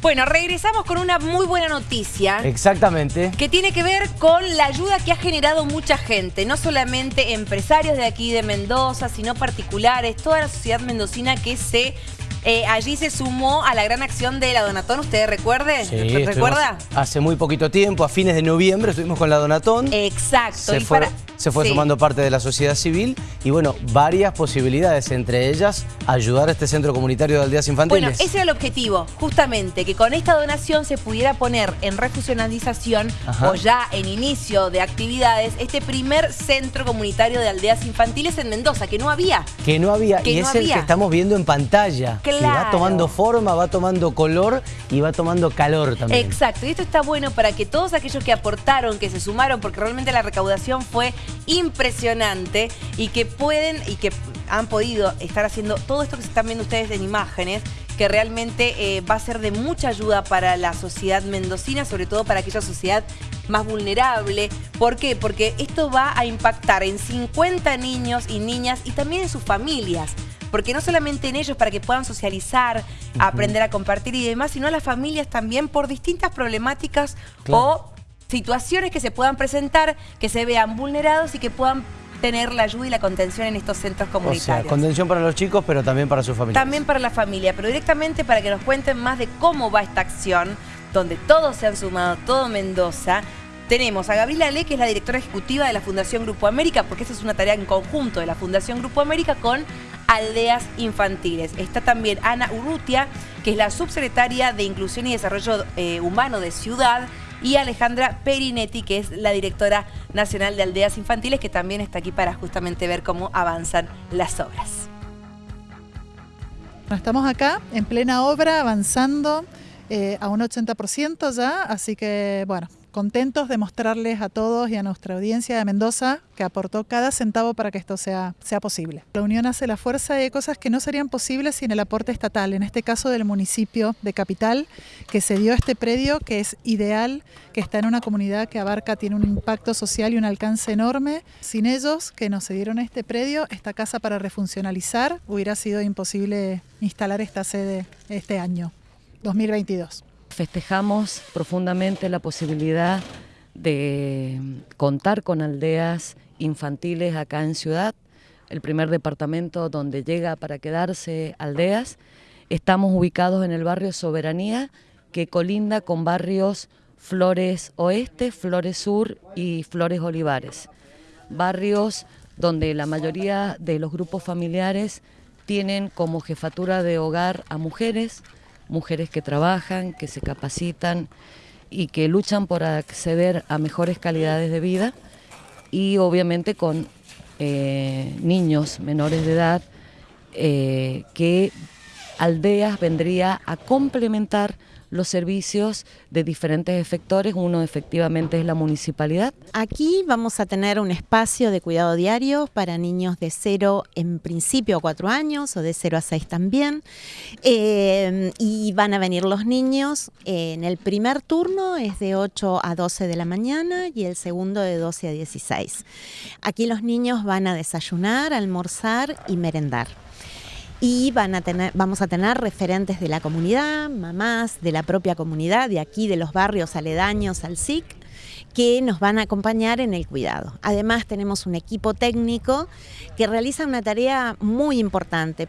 Bueno, regresamos con una muy buena noticia. Exactamente. Que tiene que ver con la ayuda que ha generado mucha gente, no solamente empresarios de aquí de Mendoza, sino particulares, toda la sociedad mendocina que se eh, allí se sumó a la gran acción de la Donatón, ¿usted recuerde? Sí, ¿Recuerda? Hace muy poquito tiempo, a fines de noviembre, estuvimos con la Donatón. Exacto. Se fue, se fue sumando parte de la sociedad civil y bueno, varias posibilidades, entre ellas ayudar a este centro comunitario de aldeas infantiles. Bueno, ese era el objetivo, justamente, que con esta donación se pudiera poner en refusionalización o ya en inicio de actividades este primer centro comunitario de aldeas infantiles en Mendoza, que no había. Que no había, y es el que estamos viendo en pantalla va tomando forma, va tomando color y va tomando calor también. Exacto, y esto está bueno para que todos aquellos que aportaron, que se sumaron, porque realmente la recaudación fue impresionante y que pueden y que han podido estar haciendo todo esto que se están viendo ustedes en imágenes, que realmente eh, va a ser de mucha ayuda para la sociedad mendocina, sobre todo para aquella sociedad más vulnerable. ¿Por qué? Porque esto va a impactar en 50 niños y niñas y también en sus familias porque no solamente en ellos para que puedan socializar, aprender a compartir y demás, sino a las familias también por distintas problemáticas o situaciones que se puedan presentar, que se vean vulnerados y que puedan tener la ayuda y la contención en estos centros comunitarios. O sea, contención para los chicos, pero también para sus familias. También para la familia, pero directamente para que nos cuenten más de cómo va esta acción, donde todos se han sumado, todo Mendoza, tenemos a Gabriela Le, que es la directora ejecutiva de la Fundación Grupo América, porque esa es una tarea en conjunto de la Fundación Grupo América con aldeas infantiles. Está también Ana Urrutia, que es la subsecretaria de Inclusión y Desarrollo eh, Humano de Ciudad, y Alejandra Perinetti, que es la directora nacional de aldeas infantiles, que también está aquí para justamente ver cómo avanzan las obras. Estamos acá en plena obra, avanzando eh, a un 80% ya, así que bueno, contentos de mostrarles a todos y a nuestra audiencia de Mendoza que aportó cada centavo para que esto sea, sea posible. La unión hace la fuerza y hay cosas que no serían posibles sin el aporte estatal, en este caso del municipio de Capital, que se dio este predio que es ideal, que está en una comunidad que abarca, tiene un impacto social y un alcance enorme. Sin ellos, que nos cedieron este predio, esta casa para refuncionalizar, hubiera sido imposible instalar esta sede este año, 2022 festejamos profundamente la posibilidad de contar con aldeas infantiles acá en Ciudad, el primer departamento donde llega para quedarse aldeas. Estamos ubicados en el barrio Soberanía, que colinda con barrios Flores Oeste, Flores Sur y Flores Olivares. Barrios donde la mayoría de los grupos familiares tienen como jefatura de hogar a mujeres, mujeres que trabajan, que se capacitan y que luchan por acceder a mejores calidades de vida y obviamente con eh, niños menores de edad eh, que Aldeas vendría a complementar los servicios de diferentes efectores, uno efectivamente es la municipalidad. Aquí vamos a tener un espacio de cuidado diario para niños de 0 en principio a 4 años o de 0 a 6 también. Eh, y van a venir los niños, en el primer turno es de 8 a 12 de la mañana y el segundo de 12 a 16. Aquí los niños van a desayunar, almorzar y merendar y van a tener, vamos a tener referentes de la comunidad, mamás de la propia comunidad, de aquí, de los barrios aledaños al SIC, que nos van a acompañar en el cuidado. Además tenemos un equipo técnico que realiza una tarea muy importante